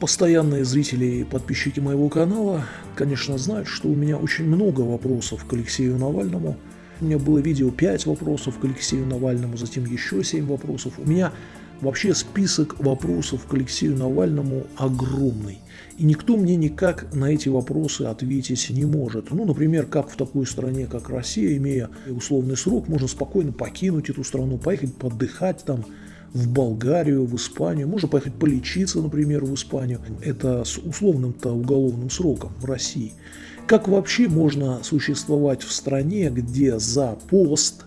Постоянные зрители и подписчики моего канала, конечно, знают, что у меня очень много вопросов к Алексею Навальному. У меня было видео 5 вопросов к Алексею Навальному, затем еще 7 вопросов. У меня вообще список вопросов к Алексею Навальному огромный. И никто мне никак на эти вопросы ответить не может. Ну, например, как в такой стране, как Россия, имея условный срок, можно спокойно покинуть эту страну, поехать подыхать там, в Болгарию, в Испанию, можно поехать полечиться, например, в Испанию. Это с условным-то уголовным сроком в России. Как вообще можно существовать в стране, где за пост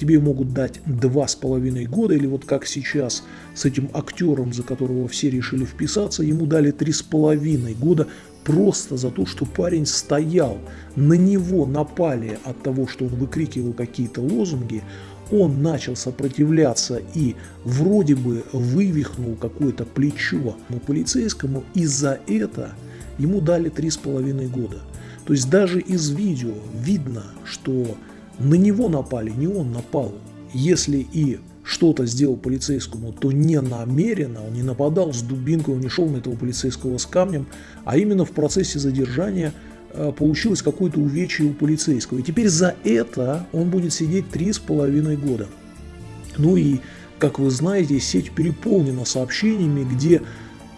тебе могут дать два с половиной года, или вот как сейчас с этим актером, за которого все решили вписаться, ему дали три с половиной года просто за то, что парень стоял, на него напали от того, что он выкрикивал какие-то лозунги, он начал сопротивляться и вроде бы вывихнул какое-то плечо полицейскому, и за это ему дали три с половиной года. То есть даже из видео видно, что на него напали, не он напал. Если и что-то сделал полицейскому, то не намеренно, он не нападал с дубинкой, он не шел на этого полицейского с камнем, а именно в процессе задержания – получилось какое-то увечье у полицейского. И теперь за это он будет сидеть три с половиной года. Ну и, как вы знаете, сеть переполнена сообщениями, где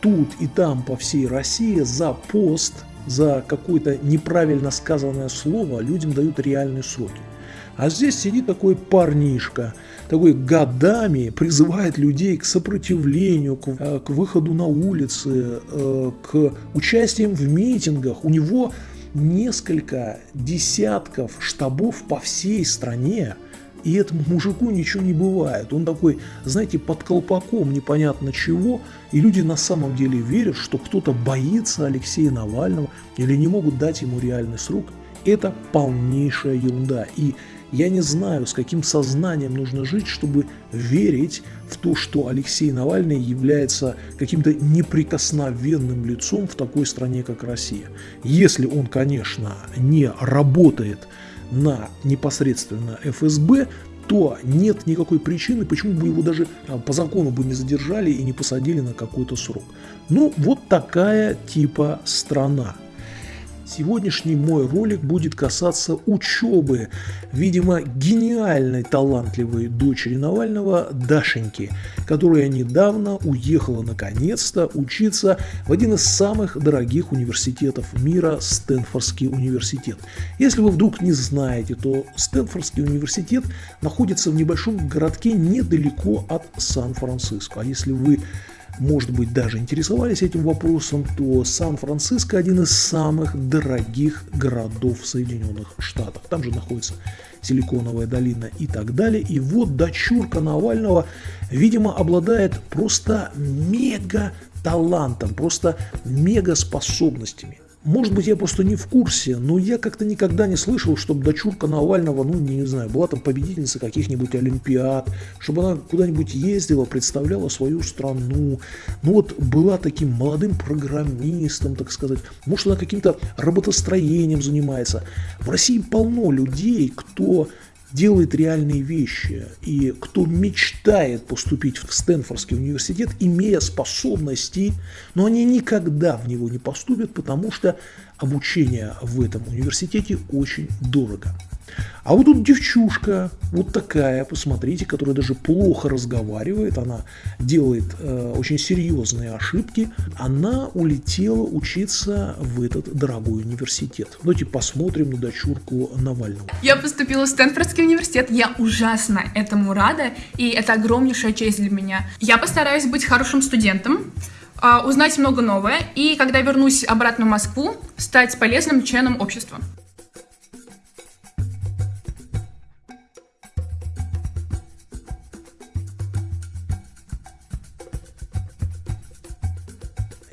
тут и там по всей России за пост, за какое-то неправильно сказанное слово людям дают реальные сроки. А здесь сидит такой парнишка, такой годами призывает людей к сопротивлению, к, э, к выходу на улицы, э, к участиям в митингах. У него несколько десятков штабов по всей стране, и этому мужику ничего не бывает. Он такой, знаете, под колпаком непонятно чего, и люди на самом деле верят, что кто-то боится Алексея Навального или не могут дать ему реальный срок. Это полнейшая ерунда. И я не знаю, с каким сознанием нужно жить, чтобы верить в то, что Алексей Навальный является каким-то неприкосновенным лицом в такой стране, как Россия. Если он, конечно, не работает на непосредственно ФСБ, то нет никакой причины, почему бы его даже а, по закону бы не задержали и не посадили на какой-то срок. Ну, вот такая типа страна. Сегодняшний мой ролик будет касаться учебы, видимо, гениальной, талантливой дочери Навального Дашеньки, которая недавно уехала наконец-то учиться в один из самых дорогих университетов мира – Стэнфордский университет. Если вы вдруг не знаете, то Стэнфордский университет находится в небольшом городке недалеко от Сан-Франциско. А если вы может быть, даже интересовались этим вопросом, то Сан-Франциско один из самых дорогих городов Соединенных Штатах. Там же находится Силиконовая долина и так далее. И вот дочурка Навального, видимо, обладает просто мега талантом, просто мега способностями. Может быть, я просто не в курсе, но я как-то никогда не слышал, чтобы дочурка Навального, ну, не, знаю, была там победительница каких-нибудь олимпиад, чтобы она куда-нибудь ездила, представляла свою страну. Ну, вот была таким молодым программистом, так сказать. Может, она каким-то работостроением занимается. В России полно людей, кто делает реальные вещи, и кто мечтает поступить в Стэнфордский университет, имея способности, но они никогда в него не поступят, потому что обучение в этом университете очень дорого. А вот тут девчушка, вот такая, посмотрите, которая даже плохо разговаривает, она делает э, очень серьезные ошибки, она улетела учиться в этот дорогой университет. Давайте посмотрим на дочурку Навального. Я поступила в Стэнфордский университет, я ужасно этому рада, и это огромнейшая честь для меня. Я постараюсь быть хорошим студентом, а, узнать много новое, и когда вернусь обратно в Москву, стать полезным членом общества.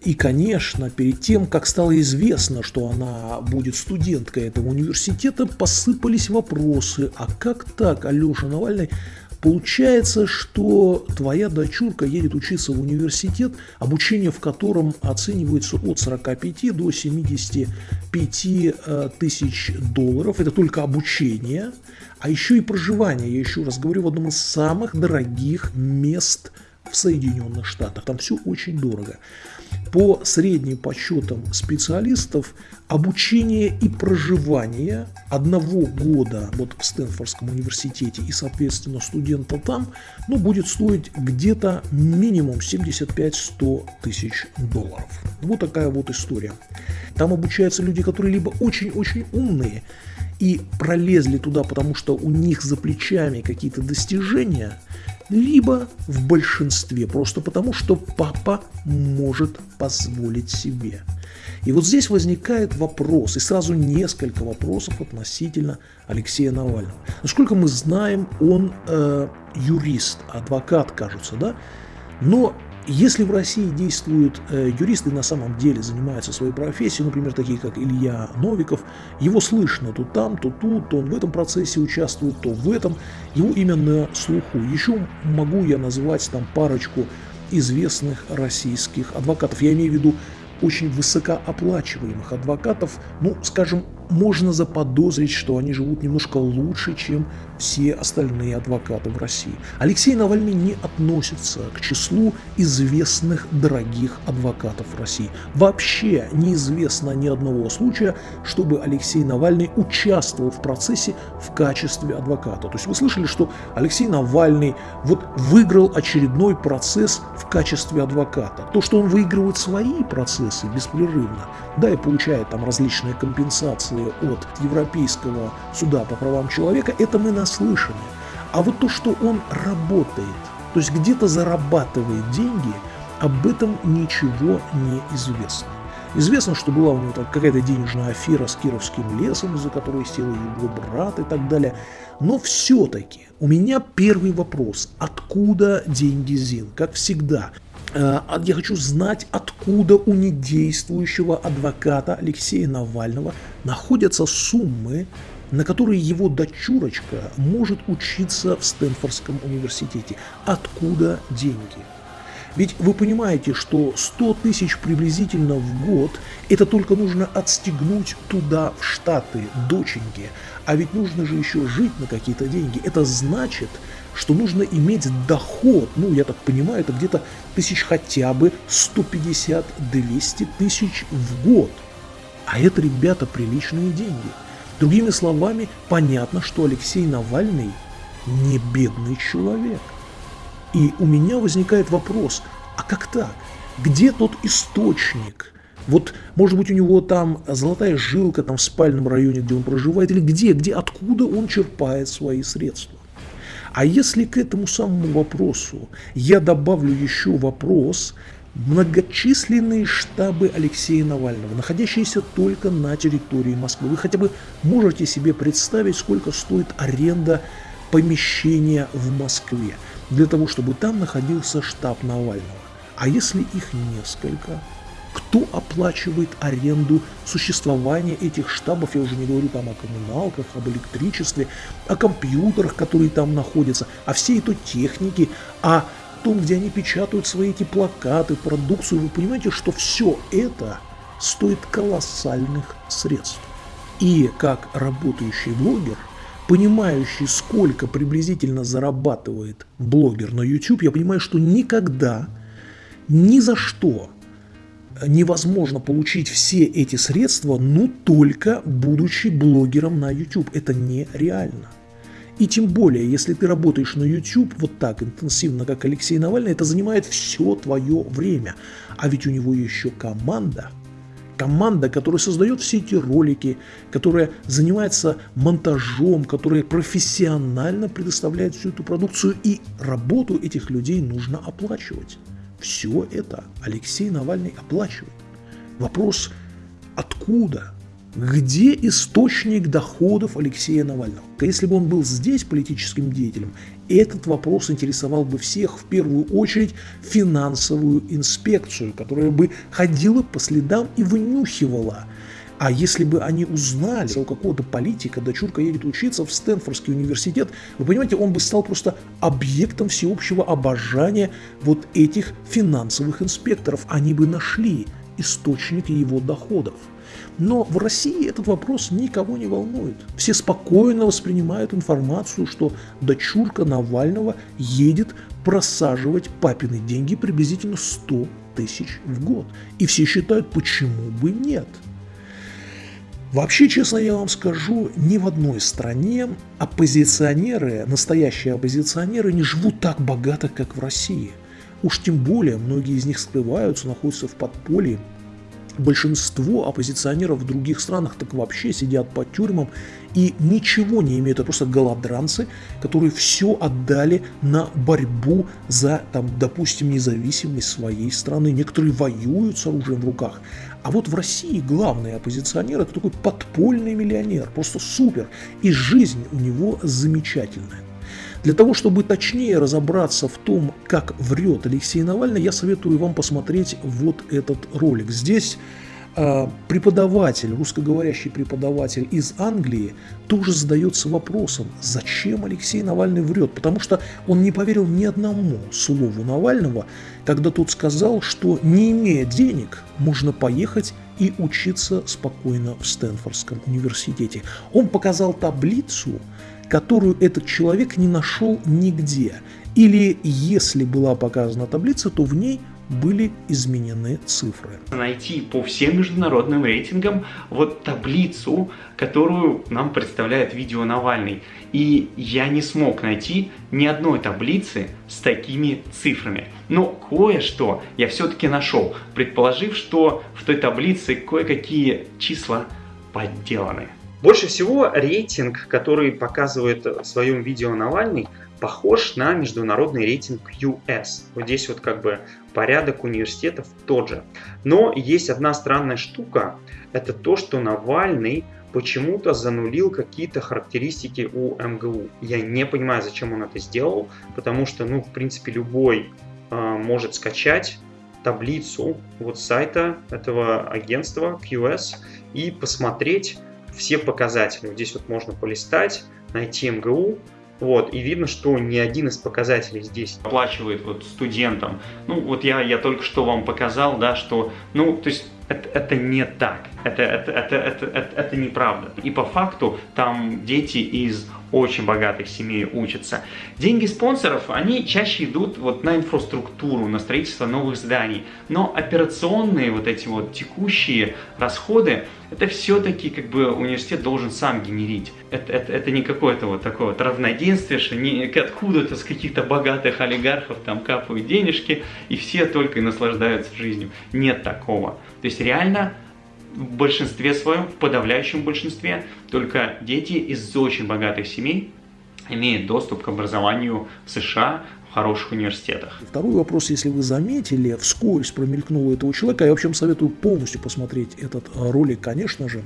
И, конечно, перед тем, как стало известно, что она будет студенткой этого университета, посыпались вопросы, а как так, Алеша Навальный, Получается, что твоя дочурка едет учиться в университет, обучение в котором оценивается от 45 до 75 э, тысяч долларов. Это только обучение, а еще и проживание. Я еще раз говорю, в одном из самых дорогих мест в Соединенных Штатах. Там все очень дорого. По средним подсчетам специалистов, обучение и проживание одного года вот в Стэнфордском университете и, соответственно, студента там, ну, будет стоить где-то минимум 75-100 тысяч долларов. Вот такая вот история. Там обучаются люди, которые либо очень-очень умные и пролезли туда, потому что у них за плечами какие-то достижения – либо в большинстве, просто потому что папа может позволить себе. И вот здесь возникает вопрос, и сразу несколько вопросов относительно Алексея Навального. Насколько мы знаем, он э, юрист, адвокат, кажется, да? Но если в России действуют э, юристы, на самом деле занимаются своей профессией, например, такие как Илья Новиков, его слышно то там, то тут, то он в этом процессе участвует, то в этом, его имя на слуху. Еще могу я назвать там парочку известных российских адвокатов. Я имею в виду очень высокооплачиваемых адвокатов, ну, скажем, можно заподозрить, что они живут немножко лучше, чем все остальные адвокаты в России. Алексей Навальный не относится к числу известных дорогих адвокатов в России. Вообще неизвестно ни одного случая, чтобы Алексей Навальный участвовал в процессе в качестве адвоката. То есть вы слышали, что Алексей Навальный вот выиграл очередной процесс в качестве адвоката. То, что он выигрывает свои процессы беспрерывно, да, и получает там различные компенсации от Европейского суда по правам человека, это мы наслышаны. А вот то, что он работает, то есть где-то зарабатывает деньги, об этом ничего не известно. Известно, что была у него какая-то денежная афера с Кировским лесом, из-за которой сел его брат и так далее. Но все-таки у меня первый вопрос. Откуда деньги ЗИН? Как всегда, я хочу знать, откуда у недействующего адвоката Алексея Навального находятся суммы, на которые его дочурочка может учиться в Стэнфордском университете. Откуда деньги? Ведь вы понимаете, что 100 тысяч приблизительно в год, это только нужно отстегнуть туда, в Штаты, доченьки. А ведь нужно же еще жить на какие-то деньги. Это значит, что нужно иметь доход, ну, я так понимаю, это где-то тысяч хотя бы 150-200 тысяч в год. А это, ребята, приличные деньги. Другими словами, понятно, что Алексей Навальный не бедный человек. И у меня возникает вопрос, а как так? Где тот источник? Вот, может быть, у него там золотая жилка там в спальном районе, где он проживает, или где, где, откуда он черпает свои средства? А если к этому самому вопросу я добавлю еще вопрос, многочисленные штабы Алексея Навального, находящиеся только на территории Москвы. Вы хотя бы можете себе представить, сколько стоит аренда помещения в Москве для того, чтобы там находился штаб Навального. А если их несколько? Кто оплачивает аренду существования этих штабов? Я уже не говорю там о коммуналках, об электричестве, о компьютерах, которые там находятся, о всей этой технике, о том, где они печатают свои эти плакаты, продукцию. Вы понимаете, что все это стоит колоссальных средств. И как работающий блогер, понимающий, сколько приблизительно зарабатывает блогер на YouTube, я понимаю, что никогда, ни за что невозможно получить все эти средства, ну только будучи блогером на YouTube. Это нереально. И тем более, если ты работаешь на YouTube вот так интенсивно, как Алексей Навальный, это занимает все твое время. А ведь у него еще команда. Команда, которая создает все эти ролики, которая занимается монтажом, которая профессионально предоставляет всю эту продукцию. И работу этих людей нужно оплачивать. Все это Алексей Навальный оплачивает. Вопрос, откуда? Где источник доходов Алексея Навального? Если бы он был здесь политическим деятелем, этот вопрос интересовал бы всех, в первую очередь финансовую инспекцию, которая бы ходила по следам и вынюхивала – а если бы они узнали, у какого-то политика дочурка едет учиться в Стэнфордский университет, вы понимаете, он бы стал просто объектом всеобщего обожания вот этих финансовых инспекторов. Они бы нашли источник его доходов. Но в России этот вопрос никого не волнует. Все спокойно воспринимают информацию, что дочурка Навального едет просаживать папины деньги приблизительно 100 тысяч в год. И все считают, почему бы нет. Вообще, честно я вам скажу, ни в одной стране оппозиционеры, настоящие оппозиционеры не живут так богато, как в России. Уж тем более, многие из них скрываются, находятся в подполье, большинство оппозиционеров в других странах так вообще сидят по тюрьмам и ничего не имеют. Это просто голодранцы, которые все отдали на борьбу за, там, допустим, независимость своей страны. Некоторые воюют с оружием в руках. А вот в России главный оппозиционер – это такой подпольный миллионер, просто супер. И жизнь у него замечательная. Для того, чтобы точнее разобраться в том, как врет Алексей Навальный, я советую вам посмотреть вот этот ролик. Здесь преподаватель, русскоговорящий преподаватель из Англии тоже задается вопросом, зачем Алексей Навальный врет, потому что он не поверил ни одному слову Навального, когда тот сказал, что не имея денег, можно поехать и учиться спокойно в Стэнфордском университете. Он показал таблицу, которую этот человек не нашел нигде. Или если была показана таблица, то в ней были изменены цифры. Найти по всем международным рейтингам вот таблицу, которую нам представляет видео Навальный. И я не смог найти ни одной таблицы с такими цифрами. Но кое-что я все-таки нашел, предположив, что в той таблице кое-какие числа подделаны. Больше всего рейтинг, который показывает в своем видео Навальный, похож на международный рейтинг US. Вот здесь вот как бы порядок университетов тот же. Но есть одна странная штука, это то, что Навальный почему-то занулил какие-то характеристики у МГУ. Я не понимаю, зачем он это сделал, потому что, ну, в принципе, любой э, может скачать таблицу вот сайта этого агентства QS и посмотреть, все показатели. Здесь вот можно полистать, найти МГУ, вот, и видно, что ни один из показателей здесь оплачивает вот студентам. Ну, вот я, я только что вам показал, да, что, ну, то есть это, это не так, это, это, это, это, это, это неправда. И по факту там дети из очень богатых семей учатся. Деньги спонсоров, они чаще идут вот на инфраструктуру, на строительство новых зданий. Но операционные вот эти вот текущие расходы, это все-таки как бы университет должен сам генерить. Это, это, это не какое-то вот такое вот равноденствие, что не откуда-то с каких-то богатых олигархов там капают денежки, и все только и наслаждаются жизнью. Нет такого. То есть реально в большинстве своем, в подавляющем большинстве, только дети из очень богатых семей имеют доступ к образованию в США, в хороших университетах. Второй вопрос, если вы заметили, вскользь промелькнуло этого человека, я вообще советую полностью посмотреть этот ролик, конечно же,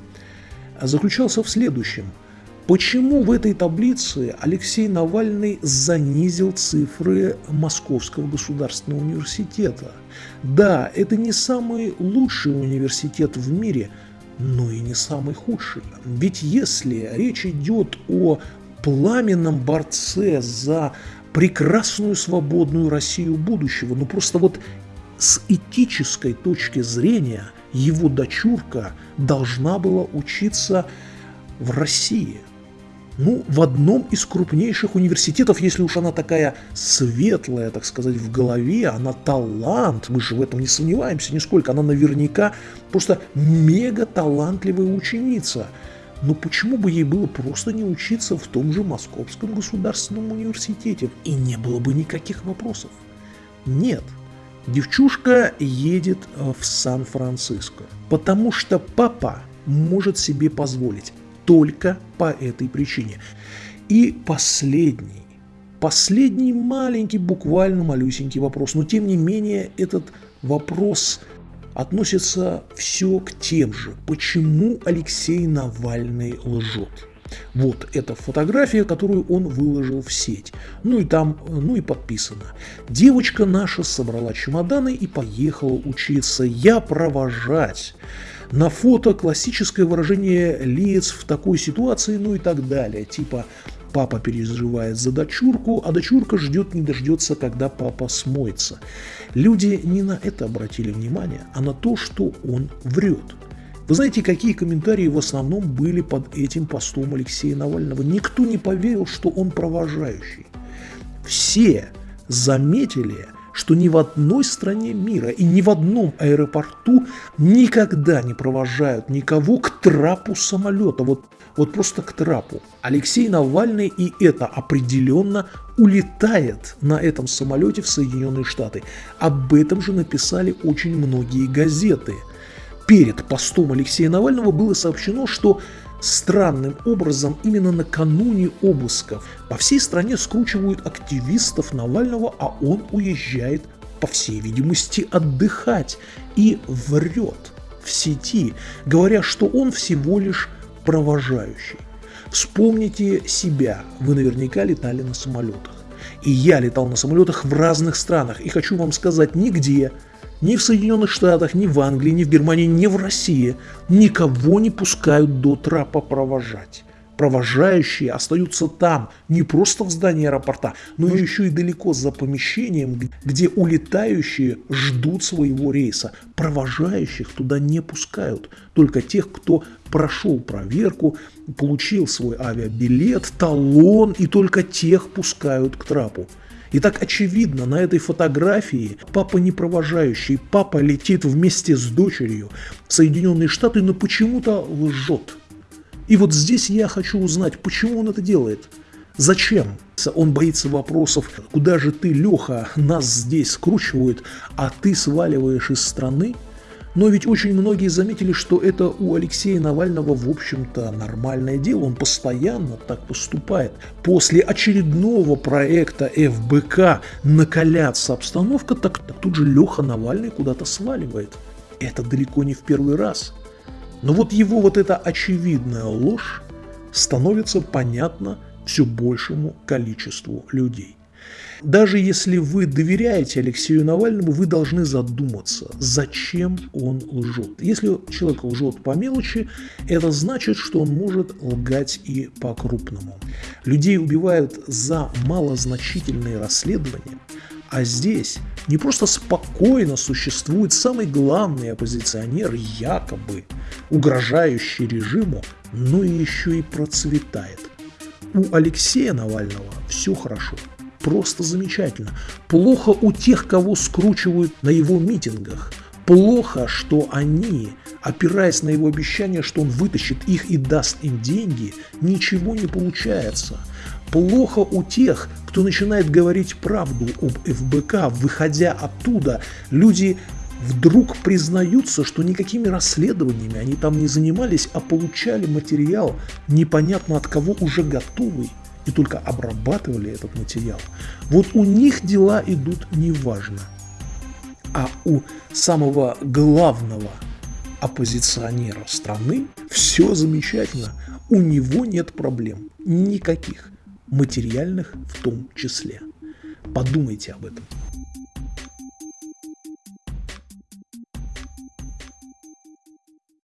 заключался в следующем – Почему в этой таблице Алексей Навальный занизил цифры Московского государственного университета? Да, это не самый лучший университет в мире, но и не самый худший. Ведь если речь идет о пламенном борце за прекрасную свободную Россию будущего, ну просто вот с этической точки зрения его дочурка должна была учиться в России – ну, в одном из крупнейших университетов, если уж она такая светлая, так сказать, в голове, она талант, мы же в этом не сомневаемся нисколько, она наверняка просто мега талантливая ученица. Но почему бы ей было просто не учиться в том же Московском государственном университете? И не было бы никаких вопросов. Нет, девчушка едет в Сан-Франциско, потому что папа может себе позволить только по этой причине. И последний, последний маленький, буквально малюсенький вопрос, но тем не менее этот вопрос относится все к тем же. Почему Алексей Навальный лжет? Вот эта фотография, которую он выложил в сеть. Ну и там, ну и подписано. Девочка наша собрала чемоданы и поехала учиться. Я провожать. На фото классическое выражение лиц в такой ситуации, ну и так далее. Типа папа переживает за дочурку, а дочурка ждет не дождется, когда папа смоется. Люди не на это обратили внимание, а на то, что он врет. Вы знаете, какие комментарии в основном были под этим постом Алексея Навального? Никто не поверил, что он провожающий. Все заметили что ни в одной стране мира и ни в одном аэропорту никогда не провожают никого к трапу самолета. Вот, вот просто к трапу. Алексей Навальный и это определенно улетает на этом самолете в Соединенные Штаты. Об этом же написали очень многие газеты. Перед постом Алексея Навального было сообщено, что Странным образом именно накануне обысков по всей стране скручивают активистов Навального, а он уезжает, по всей видимости, отдыхать и врет в сети, говоря, что он всего лишь провожающий. Вспомните себя, вы наверняка летали на самолетах. И я летал на самолетах в разных странах, и хочу вам сказать, нигде ни в Соединенных Штатах, ни в Англии, ни в Германии, ни в России никого не пускают до трапа провожать. Провожающие остаются там, не просто в здании аэропорта, но еще и далеко за помещением, где улетающие ждут своего рейса. Провожающих туда не пускают, только тех, кто прошел проверку, получил свой авиабилет, талон, и только тех пускают к трапу. И так очевидно на этой фотографии папа не провожающий, папа летит вместе с дочерью в Соединенные Штаты, но почему-то лжет. И вот здесь я хочу узнать, почему он это делает. Зачем? Он боится вопросов, куда же ты, Леха, нас здесь скручивают, а ты сваливаешь из страны? Но ведь очень многие заметили, что это у Алексея Навального, в общем-то, нормальное дело. Он постоянно так поступает. После очередного проекта ФБК накаляться обстановка, так, так тут же Леха Навальный куда-то сваливает. Это далеко не в первый раз. Но вот его вот эта очевидная ложь становится понятна все большему количеству людей. Даже если вы доверяете Алексею Навальному, вы должны задуматься, зачем он лжет. Если человек лжет по мелочи, это значит, что он может лгать и по-крупному. Людей убивают за малозначительные расследования, а здесь не просто спокойно существует самый главный оппозиционер, якобы угрожающий режиму, но еще и процветает. У Алексея Навального все хорошо – просто замечательно. Плохо у тех, кого скручивают на его митингах. Плохо, что они, опираясь на его обещание, что он вытащит их и даст им деньги, ничего не получается. Плохо у тех, кто начинает говорить правду об ФБК, выходя оттуда, люди вдруг признаются, что никакими расследованиями они там не занимались, а получали материал непонятно от кого уже готовый и только обрабатывали этот материал. Вот у них дела идут неважно. А у самого главного оппозиционера страны все замечательно. У него нет проблем. Никаких. Материальных в том числе. Подумайте об этом.